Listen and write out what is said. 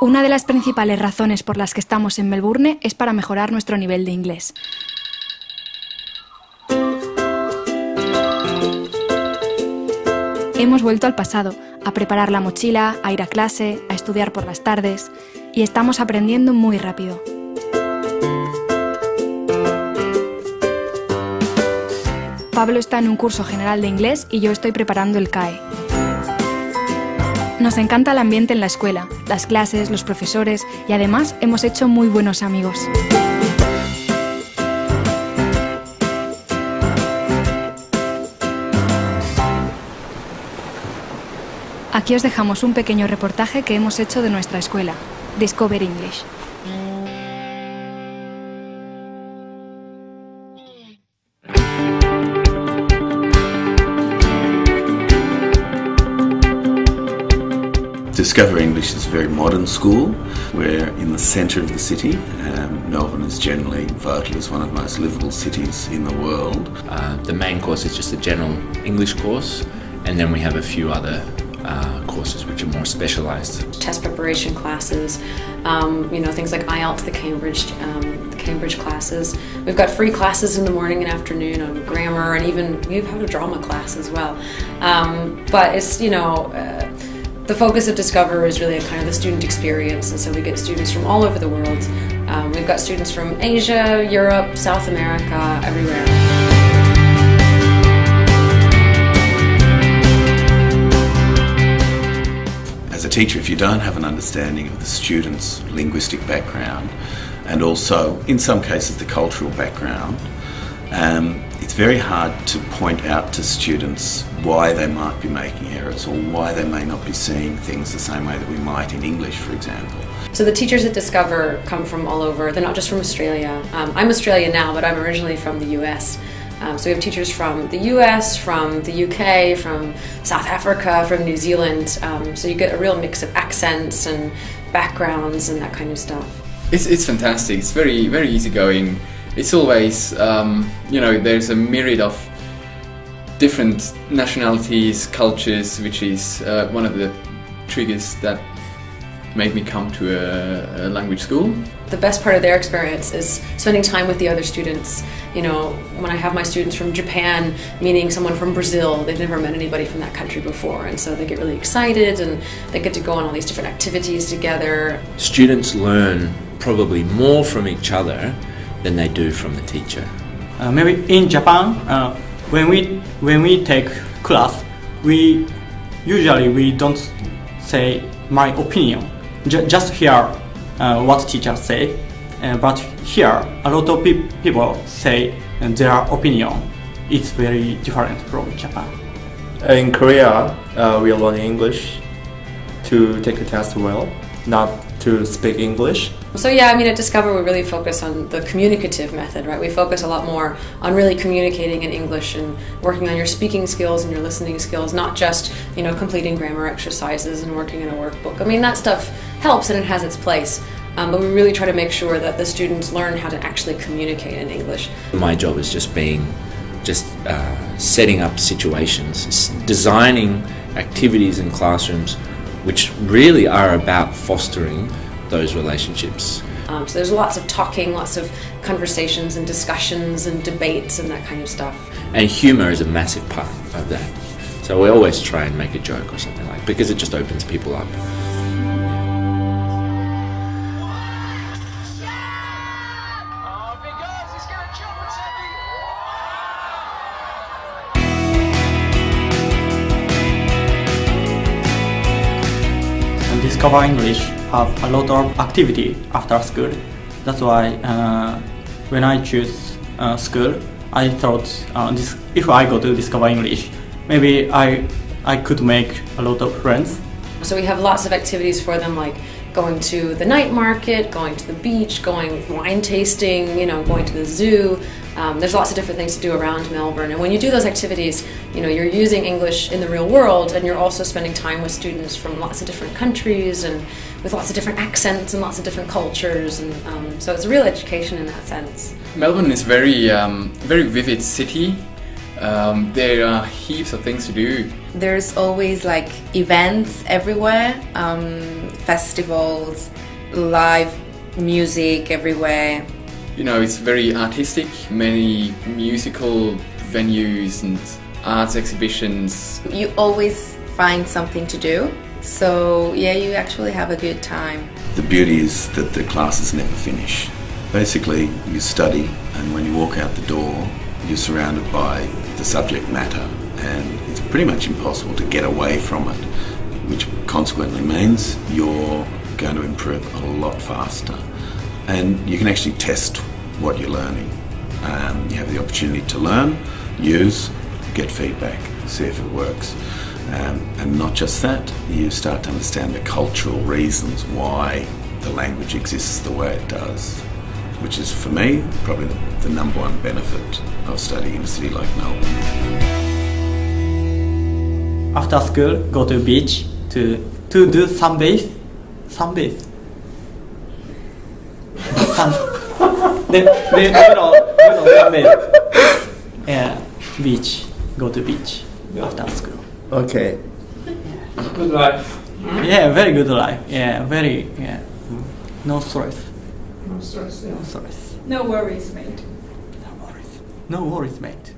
Una de las principales razones por las que estamos en Melbourne es para mejorar nuestro nivel de inglés. Hemos vuelto al pasado, a preparar la mochila, a ir a clase, a estudiar por las tardes, y estamos aprendiendo muy rápido. Pablo está en un curso general de inglés y yo estoy preparando el CAE. Nos encanta el ambiente en la escuela, las clases, los profesores y además hemos hecho muy buenos amigos. Aquí os dejamos un pequeño reportaje que hemos hecho de nuestra escuela, Discover English. Discover English is a very modern school. We're in the centre of the city. Um, Melbourne is generally voted as one of the most livable cities in the world. Uh, the main course is just a general English course, and then we have a few other uh, courses which are more specialised. Test preparation classes, um, you know, things like IELTS, the Cambridge, um, the Cambridge classes. We've got free classes in the morning and afternoon on grammar, and even we have had a drama class as well. Um, but it's you know. Uh, the focus of Discover is really kind of the student experience, and so we get students from all over the world. Um, we've got students from Asia, Europe, South America, everywhere. As a teacher, if you don't have an understanding of the student's linguistic background and also, in some cases, the cultural background, um, it's very hard to point out to students why they might be making errors or why they may not be seeing things the same way that we might in English, for example. So the teachers at Discover come from all over. They're not just from Australia. Um, I'm Australian now, but I'm originally from the US. Um, so we have teachers from the US, from the UK, from South Africa, from New Zealand. Um, so you get a real mix of accents and backgrounds and that kind of stuff. It's, it's fantastic. It's very very easygoing. It's always um, you know there's a myriad of different nationalities, cultures, which is uh, one of the triggers that made me come to a, a, language school. The best part of their experience is spending time with the other students. You know, when I have my students from Japan meeting someone from Brazil, they've never met anybody from that country before, and so they get really excited and they get to go on all these different activities together. Students learn probably more from each other than they do from the teacher. Uh, maybe in Japan, uh, when we when we take class, we usually we don't say my opinion. J just hear uh, what teachers say, uh, but here a lot of pe people say their opinion. It's very different from Japan. In Korea, uh, we are learning English to take the test well, not to speak English. So yeah, I mean at Discover we really focus on the communicative method, right? We focus a lot more on really communicating in English and working on your speaking skills and your listening skills, not just, you know, completing grammar exercises and working in a workbook. I mean that stuff helps and it has its place. Um, but we really try to make sure that the students learn how to actually communicate in English. My job is just being, just uh, setting up situations, designing activities in classrooms which really are about fostering those relationships. Um, so there's lots of talking, lots of conversations and discussions and debates and that kind of stuff. And humour is a massive part of that. So we always try and make a joke or something like because it just opens people up. Discover English have a lot of activity after school. That's why uh, when I choose uh, school, I thought uh, this, if I go to Discover English, maybe I I could make a lot of friends. So we have lots of activities for them like going to the night market, going to the beach, going wine tasting, you know, going to the zoo. Um, there's lots of different things to do around Melbourne. And when you do those activities, you know, you're using English in the real world and you're also spending time with students from lots of different countries and with lots of different accents and lots of different cultures. And um, so it's a real education in that sense. Melbourne is very, um, very vivid city. Um, there are heaps of things to do There's always like events everywhere, um, festivals, live music everywhere. You know, it's very artistic, many musical venues and arts exhibitions. You always find something to do. So, yeah, you actually have a good time. The beauty is that the classes never finish. Basically, you study, and when you walk out the door, you're surrounded by the subject matter, and it's pretty much impossible to get away from it, which consequently means you're going to improve a lot faster. And you can actually test what you're learning. Um, you have the opportunity to learn, use, get feedback, see if it works. Um, and not just that, you start to understand the cultural reasons why the language exists the way it does, which is for me probably the, number one benefit of studying in a city like Melbourne. After school, go to beach to to do sunbathe. Sunbathe. They, they, you know, you know sunbathe. Yeah, beach. Go to beach after school. Okay. Good life. Yeah, very good life. Yeah, very yeah. No stress. No stress, yeah. No stress. No worries, mate. No worries. No worries, mate.